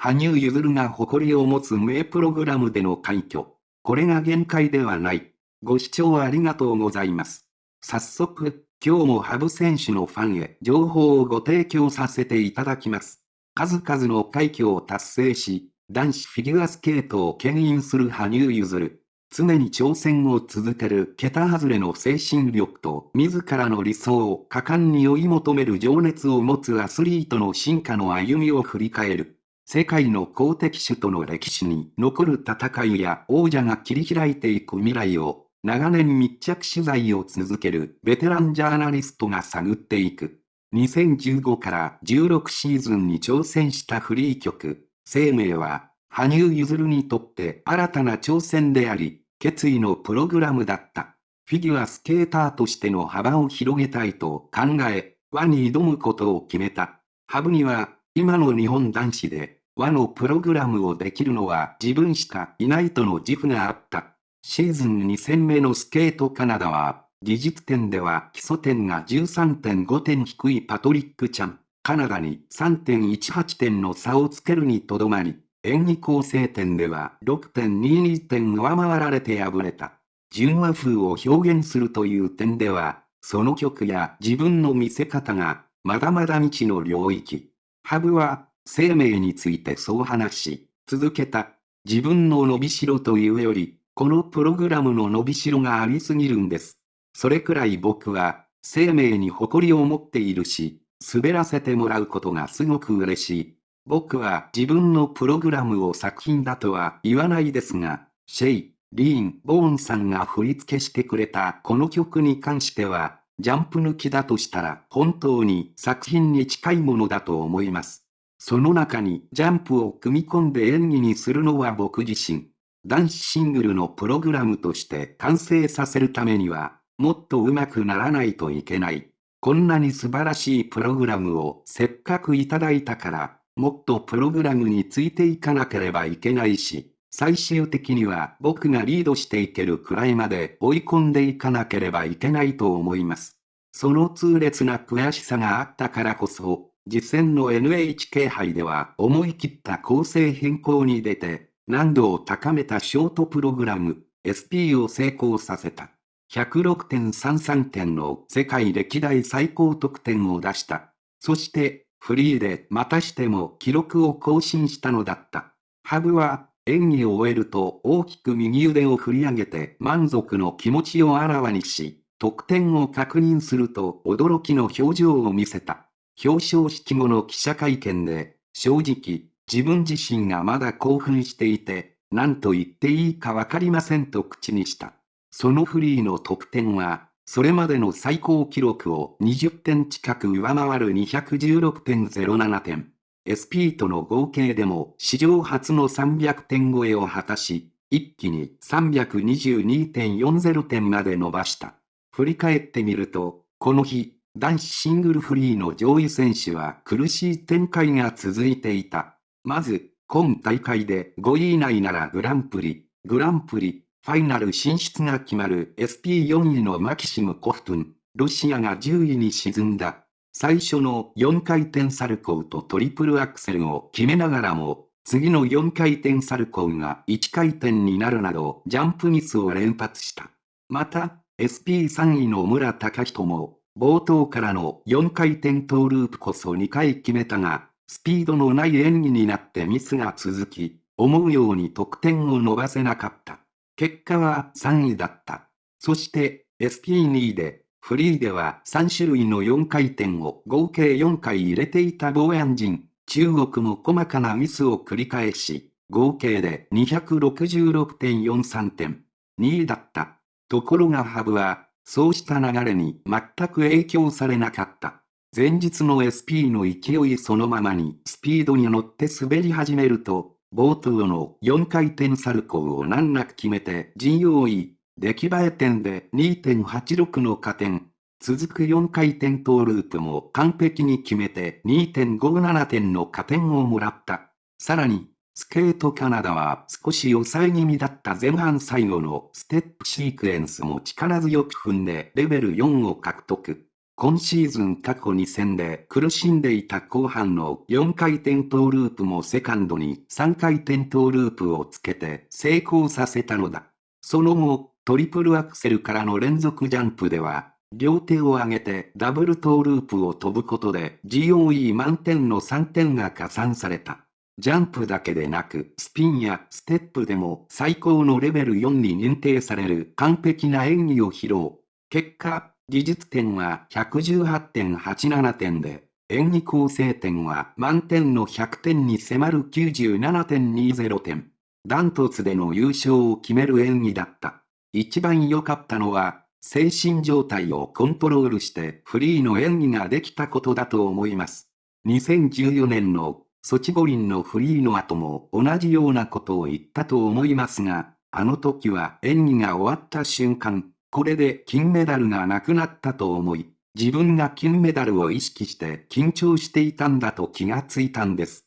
羽生結弦が誇りを持つ名プログラムでの快挙。これが限界ではない。ご視聴ありがとうございます。早速、今日も羽生選手のファンへ情報をご提供させていただきます。数々の快挙を達成し、男子フィギュアスケートを牽引する羽生結弦。常に挑戦を続ける桁外れの精神力と自らの理想を果敢に追い求める情熱を持つアスリートの進化の歩みを振り返る。世界の公的種との歴史に残る戦いや王者が切り開いていく未来を長年密着取材を続けるベテランジャーナリストが探っていく。2015から16シーズンに挑戦したフリー曲、生命は羽生結弦にとって新たな挑戦であり、決意のプログラムだった。フィギュアスケーターとしての幅を広げたいと考え、輪に挑むことを決めた。ハブには、今の日本男子で、和のプログラムをできるのは自分しかいないとの自負があった。シーズン2戦目のスケートカナダは、技術点では基礎点が13.5点低いパトリック・チャン、カナダに3.18点の差をつけるにとどまり、演技構成点では6.22点上回られて敗れた。純和風を表現するという点では、その曲や自分の見せ方が、まだまだ未知の領域。ハブは、生命についてそう話し、続けた。自分の伸びしろというより、このプログラムの伸びしろがありすぎるんです。それくらい僕は、生命に誇りを持っているし、滑らせてもらうことがすごく嬉しい。僕は自分のプログラムを作品だとは言わないですが、シェイ、リーン・ボーンさんが振り付けしてくれたこの曲に関しては、ジャンプ抜きだとしたら本当に作品に近いものだと思います。その中にジャンプを組み込んで演技にするのは僕自身。男子シングルのプログラムとして完成させるためには、もっと上手くならないといけない。こんなに素晴らしいプログラムをせっかくいただいたからもっとプログラムについていかなければいけないし、最終的には僕がリードしていけるくらいまで追い込んでいかなければいけないと思います。その痛烈な悔しさがあったからこそ、実践の NHK 杯では思い切った構成変更に出て、難度を高めたショートプログラム、SP を成功させた。106.33点の世界歴代最高得点を出した。そして、フリーでまたしても記録を更新したのだった。ハブは演技を終えると大きく右腕を振り上げて満足の気持ちをあらわにし、得点を確認すると驚きの表情を見せた。表彰式後の記者会見で、正直、自分自身がまだ興奮していて、何と言っていいかわかりませんと口にした。そのフリーの得点は、それまでの最高記録を20点近く上回る216.07点。SP との合計でも史上初の300点超えを果たし、一気に322.40点まで伸ばした。振り返ってみると、この日、男子シングルフリーの上位選手は苦しい展開が続いていた。まず、今大会で5位以内ならグランプリ、グランプリ、ファイナル進出が決まる SP4 位のマキシム・コフトゥン、ロシアが10位に沈んだ。最初の4回転サルコーとトリプルアクセルを決めながらも、次の4回転サルコーが1回転になるなどジャンプミスを連発した。また、SP3 位の村隆人も、冒頭からの4回転トーループこそ2回決めたが、スピードのない演技になってミスが続き、思うように得点を伸ばせなかった。結果は3位だった。そして SP2 で、フリーでは3種類の4回転を合計4回入れていたボーヤン人、中国も細かなミスを繰り返し、合計で266.43点、2位だった。ところがハブは、そうした流れに全く影響されなかった。前日の SP の勢いそのままにスピードに乗って滑り始めると、冒頭の4回転サルコーを難なく決めて GOE、出来栄え点で2.86の加点。続く4回転トーループも完璧に決めて2.57点の加点をもらった。さらに、スケートカナダは少し抑え気味だった前半最後のステップシークエンスも力強く踏んでレベル4を獲得。今シーズン過去2戦で苦しんでいた後半の4回転トーループもセカンドに3回転トーループをつけて成功させたのだ。その後、トリプルアクセルからの連続ジャンプでは、両手を上げてダブルトーループを飛ぶことで GOE 満点の3点が加算された。ジャンプだけでなく、スピンやステップでも最高のレベル4に認定される完璧な演技を披露。結果、技術点は118.87点で、演技構成点は満点の100点に迫る97.20点。ダントツでの優勝を決める演技だった。一番良かったのは、精神状態をコントロールしてフリーの演技ができたことだと思います。2014年のソチ五輪のフリーの後も同じようなことを言ったと思いますが、あの時は演技が終わった瞬間、これで金メダルがなくなったと思い、自分が金メダルを意識して緊張していたんだと気がついたんです。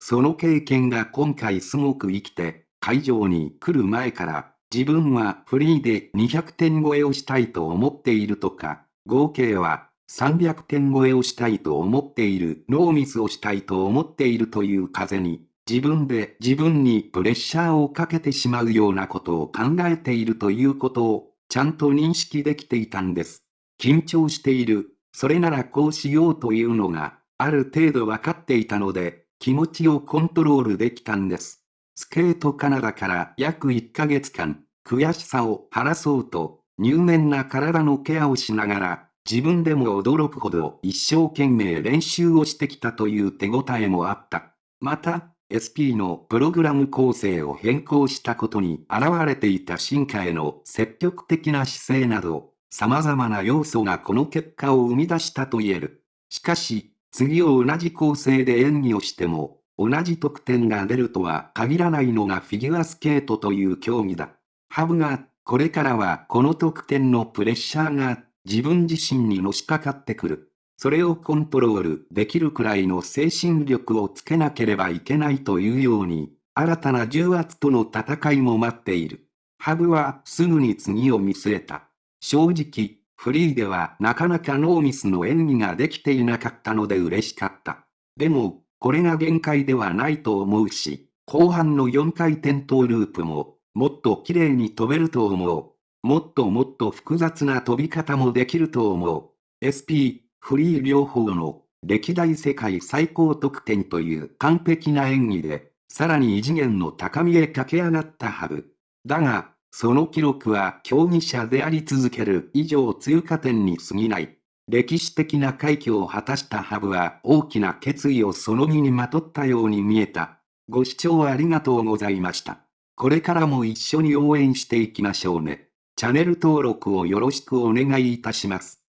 その経験が今回すごく生きて、会場に来る前から自分はフリーで200点超えをしたいと思っているとか、合計は300点超えをしたいと思っている、ノーミスをしたいと思っているという風に、自分で自分にプレッシャーをかけてしまうようなことを考えているということを、ちゃんと認識できていたんです。緊張している、それならこうしようというのが、ある程度分かっていたので、気持ちをコントロールできたんです。スケートカナダから約1ヶ月間、悔しさを晴らそうと、入念な体のケアをしながら、自分でも驚くほど一生懸命練習をしてきたという手応えもあった。また、SP のプログラム構成を変更したことに現れていた進化への積極的な姿勢など、様々な要素がこの結果を生み出したと言える。しかし、次を同じ構成で演技をしても、同じ得点が出るとは限らないのがフィギュアスケートという競技だ。ハブが、これからはこの得点のプレッシャーが自分自身にのしかかってくる。それをコントロールできるくらいの精神力をつけなければいけないというように、新たな重圧との戦いも待っている。ハブはすぐに次を見据えた。正直、フリーではなかなかノーミスの演技ができていなかったので嬉しかった。でも、これが限界ではないと思うし、後半の4回転トーループも、もっと綺麗に飛べると思う。もっともっと複雑な飛び方もできると思う。SP、フリー両方の歴代世界最高得点という完璧な演技で、さらに異次元の高みへ駆け上がったハブ。だが、その記録は競技者であり続ける以上通過点に過ぎない。歴史的な快挙を果たしたハブは大きな決意をその身にまとったように見えた。ご視聴ありがとうございました。これからも一緒に応援していきましょうね。チャンネル登録をよろしくお願いいたします。